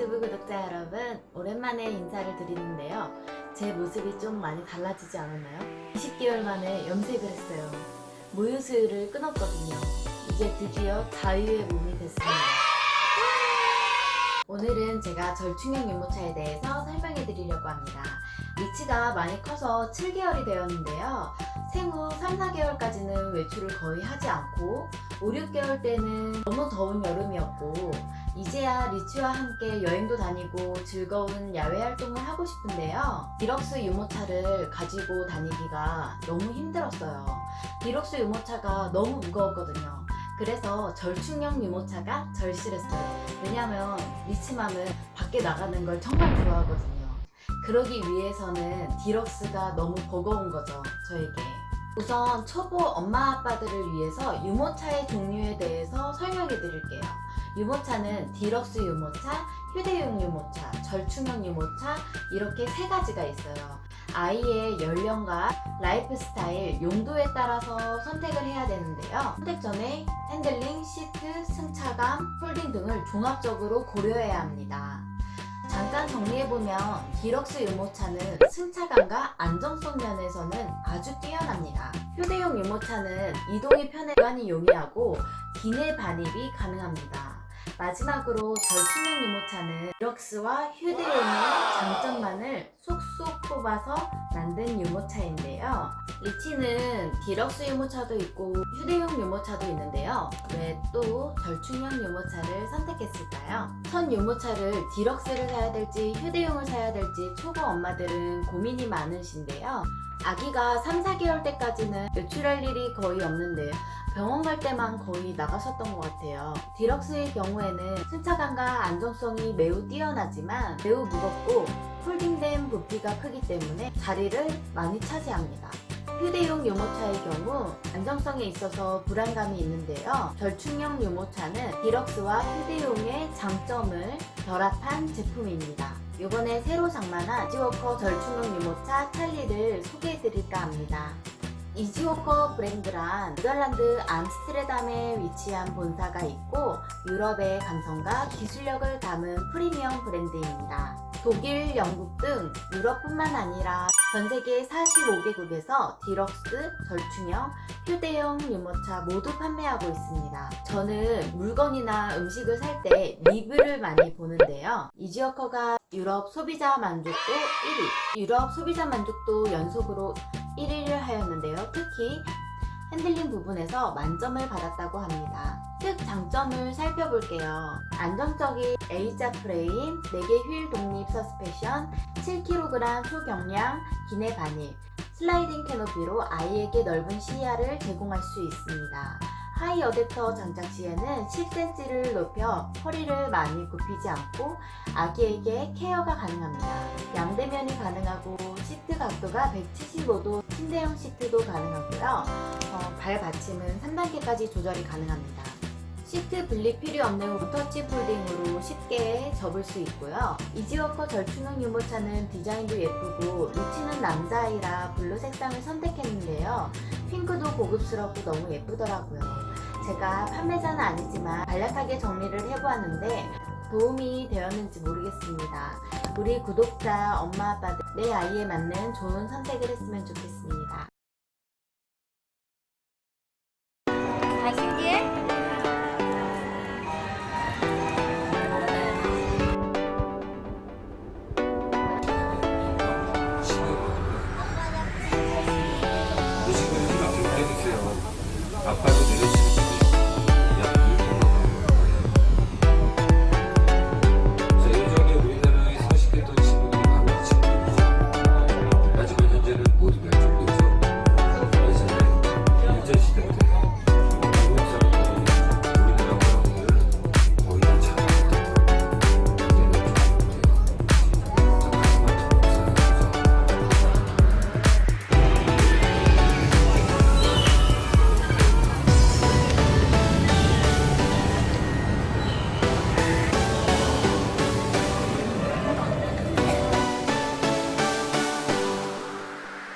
유튜브 구독자 여러분. 오랜만에 인사를 드리는데요. 제 모습이 좀 많이 달라지지 않았나요? 20개월 만에 염색을 했어요. 모유 수유를 끊었거든요. 이제 드디어 자유의 몸이 됐습니다. 오늘은 제가 절충형 유모차에 대해서 설명해 드리려고 합니다. 리치가 많이 커서 7개월이 되었는데요. 생후 3, 4개월까지는 외출을 거의 하지 않고 5, 6개월 때는 너무 더운 여름이었고 이제야 리치와 함께 여행도 다니고 즐거운 야외 활동을 하고 싶은데요. 디럭스 유모차를 가지고 다니기가 너무 힘들었어요. 디럭스 유모차가 너무 무거웠거든요. 그래서 절충형 유모차가 절실했어요. 왜냐면 리치맘은 밖에 나가는 걸 정말 좋아하거든요. 그러기 위해서는 디럭스가 너무 버거운 거죠 저에게. 우선 초보 엄마 아빠들을 위해서 유모차의 종류에 대해서 설명해 드릴게요 유모차는 디럭스 유모차, 휴대용 유모차, 절충형 유모차 이렇게 세 가지가 있어요 아이의 연령과 라이프 스타일, 용도에 따라서 선택을 해야 되는데요 선택 전에 핸들링, 시트, 승차감, 폴딩 등을 종합적으로 고려해야 합니다 잠깐 정리해보면 디럭스 유모차는 승차감과 안정성 면에서는 아주 뛰어납니다. 휴대용 유모차는 이동이 편해 보관이 용이하고 기내 반입이 가능합니다. 마지막으로 절충형 유모차는 디럭스와 휴대용의 장점만을 쏙쏙 뽑아서 만든 유모차인데요. 리치는 디럭스 유모차도 있고 휴대용 유모차도 있는데요. 왜 또 절충형 유모차를 선택했을까요? 첫 유모차를 디럭스를 사야 될지 휴대용을 사야 될지 초보 엄마들은 고민이 많으신데요. 아기가 3, 4개월 때까지는 외출할 일이 거의 없는데요. 병원 갈 때만 거의 나갔었던 것 같아요. 디럭스의 경우에는 승차감과 안정성이 매우 뛰어나지만 매우 무겁고 폴딩된 부피가 크기 때문에 자리를 많이 차지합니다. 휴대용 유모차의 경우 안정성에 있어서 불안감이 있는데요. 절충형 유모차는 디럭스와 휴대용의 장점을 결합한 제품입니다. 이번에 새로 장만한 이지워커 절충형 유모차 찰리를 소개해드릴까 합니다. 이지워커 브랜드란 네덜란드 암스테르담에 위치한 본사가 있고 유럽의 감성과 기술력을 담은 프리미엄 브랜드입니다. 독일, 영국 등 유럽뿐만 아니라 전 세계 45개국에서 디럭스, 절충형, 휴대용 유모차 모두 판매하고 있습니다. 저는 물건이나 음식을 살 때 리뷰를 많이 보는데요. 이지워커가 유럽 소비자 만족도 1위, 유럽 소비자 만족도 연속으로 1위를 하였는데요. 특히 핸들링 부분에서 만점을 받았다고 합니다. 특 장점을 살펴볼게요. 안정적인 A자 프레임, 4개 휠 독립 서스펜션, 7kg 초경량, 기내 반입, 슬라이딩 캐노피로 아이에게 넓은 시야를 제공할 수 있습니다. 하이 어댑터 장착 시에는 10cm를 높여 허리를 많이 굽히지 않고 아기에게 케어가 가능합니다. 양대면이 가능하고 시트 각도가 175도 침대형 시트도 가능하고요. 어, 발 받침은 3단계까지 조절이 가능합니다. 시트 분리 필요 없는 원터치 folding으로 쉽게 접을 수 있고요. 이지워커 절충형 유모차는 디자인도 예쁘고 리치는 남자아이라 blue 색상을 선택했는데요. 핑크도 고급스럽고 너무 예쁘더라고요. 제가 판매자는 아니지만 간략하게 정리를 해보았는데 도움이 되었는지 모르겠습니다. 우리 구독자, 엄마, 아빠들 내 아이에 맞는 좋은 선택을 했으면 좋겠습니다.